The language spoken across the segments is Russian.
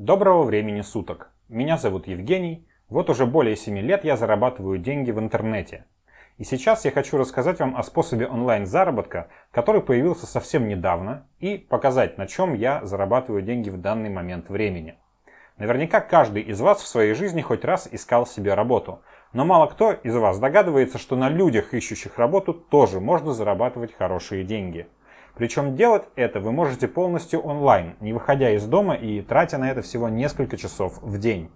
Доброго времени суток! Меня зовут Евгений. Вот уже более 7 лет я зарабатываю деньги в интернете. И сейчас я хочу рассказать вам о способе онлайн-заработка, который появился совсем недавно, и показать, на чем я зарабатываю деньги в данный момент времени. Наверняка каждый из вас в своей жизни хоть раз искал себе работу, но мало кто из вас догадывается, что на людях, ищущих работу, тоже можно зарабатывать хорошие деньги. Причем делать это вы можете полностью онлайн, не выходя из дома и тратя на это всего несколько часов в день.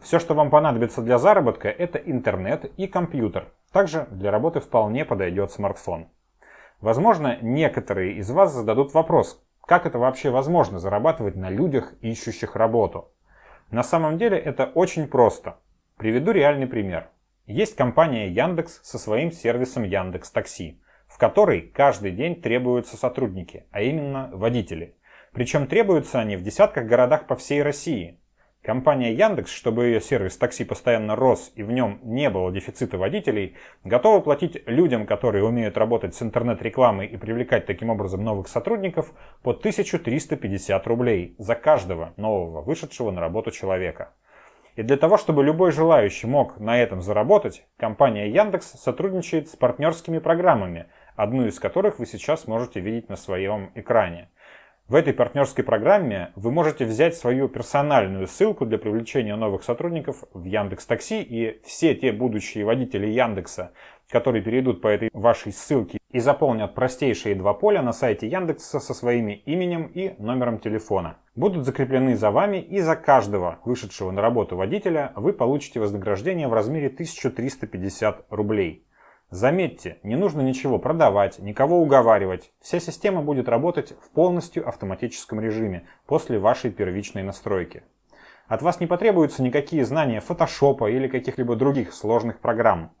Все, что вам понадобится для заработка, это интернет и компьютер. Также для работы вполне подойдет смартфон. Возможно, некоторые из вас зададут вопрос, как это вообще возможно зарабатывать на людях, ищущих работу. На самом деле это очень просто. Приведу реальный пример. Есть компания Яндекс со своим сервисом Яндекс Такси в которой каждый день требуются сотрудники, а именно водители. Причем требуются они в десятках городах по всей России. Компания Яндекс, чтобы ее сервис такси постоянно рос и в нем не было дефицита водителей, готова платить людям, которые умеют работать с интернет-рекламой и привлекать таким образом новых сотрудников, по 1350 рублей за каждого нового вышедшего на работу человека. И для того, чтобы любой желающий мог на этом заработать, компания Яндекс сотрудничает с партнерскими программами, одну из которых вы сейчас можете видеть на своем экране. В этой партнерской программе вы можете взять свою персональную ссылку для привлечения новых сотрудников в Яндекс Такси и все те будущие водители Яндекса, которые перейдут по этой вашей ссылке и заполнят простейшие два поля на сайте Яндекса со своими именем и номером телефона. Будут закреплены за вами и за каждого вышедшего на работу водителя вы получите вознаграждение в размере 1350 рублей. Заметьте, не нужно ничего продавать, никого уговаривать. Вся система будет работать в полностью автоматическом режиме после вашей первичной настройки. От вас не потребуются никакие знания фотошопа или каких-либо других сложных программ.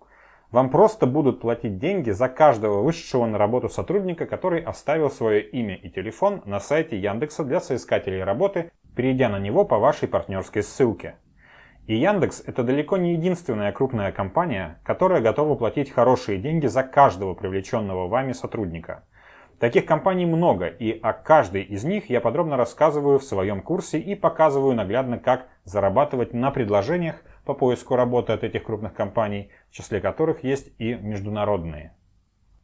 Вам просто будут платить деньги за каждого вышедшего на работу сотрудника, который оставил свое имя и телефон на сайте Яндекса для соискателей работы, перейдя на него по вашей партнерской ссылке. И Яндекс это далеко не единственная крупная компания, которая готова платить хорошие деньги за каждого привлеченного вами сотрудника. Таких компаний много, и о каждой из них я подробно рассказываю в своем курсе и показываю наглядно, как зарабатывать на предложениях по поиску работы от этих крупных компаний, в числе которых есть и международные.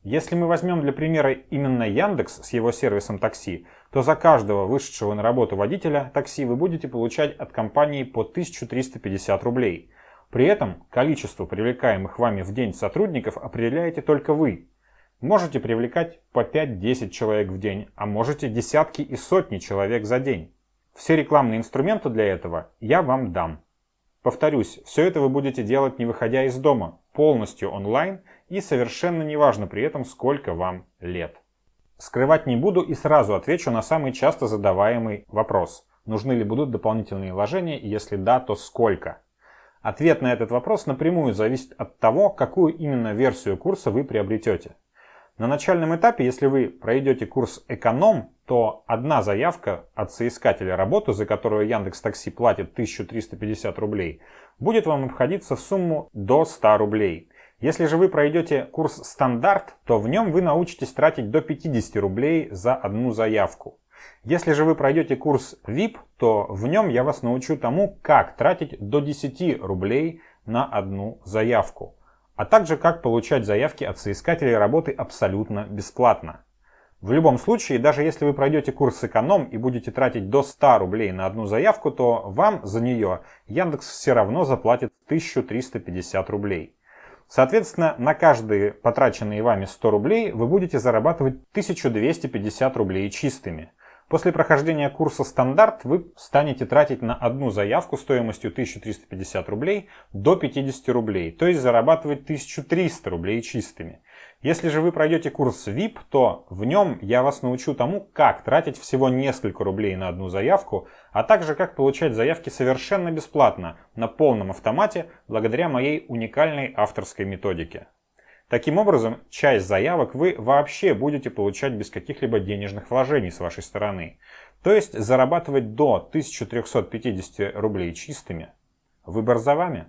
Если мы возьмем для примера именно Яндекс с его сервисом такси, то за каждого вышедшего на работу водителя такси вы будете получать от компании по 1350 рублей. При этом количество привлекаемых вами в день сотрудников определяете только вы. Можете привлекать по 5-10 человек в день, а можете десятки и сотни человек за день. Все рекламные инструменты для этого я вам дам. Повторюсь, все это вы будете делать не выходя из дома, полностью онлайн и совершенно неважно при этом, сколько вам лет. Скрывать не буду и сразу отвечу на самый часто задаваемый вопрос. Нужны ли будут дополнительные вложения и если да, то сколько? Ответ на этот вопрос напрямую зависит от того, какую именно версию курса вы приобретете. На начальном этапе, если вы пройдете курс «Эконом», то одна заявка от соискателя работы, за которую Яндекс Такси платит 1350 рублей, будет вам обходиться в сумму до 100 рублей. Если же вы пройдете курс «Стандарт», то в нем вы научитесь тратить до 50 рублей за одну заявку. Если же вы пройдете курс VIP, то в нем я вас научу тому, как тратить до 10 рублей на одну заявку а также как получать заявки от соискателей работы абсолютно бесплатно. В любом случае, даже если вы пройдете курс эконом и будете тратить до 100 рублей на одну заявку, то вам за нее Яндекс все равно заплатит 1350 рублей. Соответственно, на каждые потраченные вами 100 рублей вы будете зарабатывать 1250 рублей чистыми. После прохождения курса «Стандарт» вы станете тратить на одну заявку стоимостью 1350 рублей до 50 рублей, то есть зарабатывать 1300 рублей чистыми. Если же вы пройдете курс VIP, то в нем я вас научу тому, как тратить всего несколько рублей на одну заявку, а также как получать заявки совершенно бесплатно, на полном автомате, благодаря моей уникальной авторской методике. Таким образом, часть заявок вы вообще будете получать без каких-либо денежных вложений с вашей стороны. То есть зарабатывать до 1350 рублей чистыми. Выбор за вами.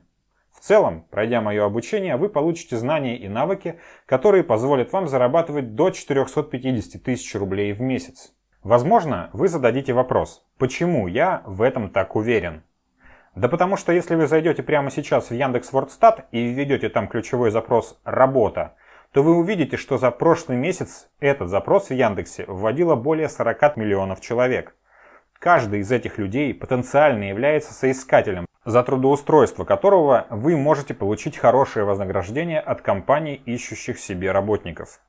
В целом, пройдя мое обучение, вы получите знания и навыки, которые позволят вам зарабатывать до 450 тысяч рублей в месяц. Возможно, вы зададите вопрос, почему я в этом так уверен? Да потому что если вы зайдете прямо сейчас в Яндекс.Вордстат и введете там ключевой запрос «Работа», то вы увидите, что за прошлый месяц этот запрос в Яндексе вводило более 40 миллионов человек. Каждый из этих людей потенциально является соискателем, за трудоустройство которого вы можете получить хорошее вознаграждение от компаний, ищущих себе работников.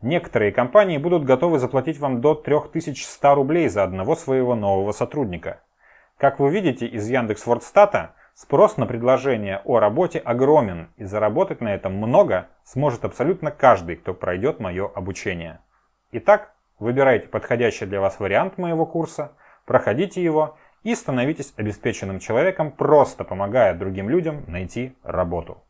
Некоторые компании будут готовы заплатить вам до 3100 рублей за одного своего нового сотрудника. Как вы видите из Яндекс.Вордстата, спрос на предложение о работе огромен, и заработать на этом много сможет абсолютно каждый, кто пройдет мое обучение. Итак, выбирайте подходящий для вас вариант моего курса, проходите его и становитесь обеспеченным человеком, просто помогая другим людям найти работу.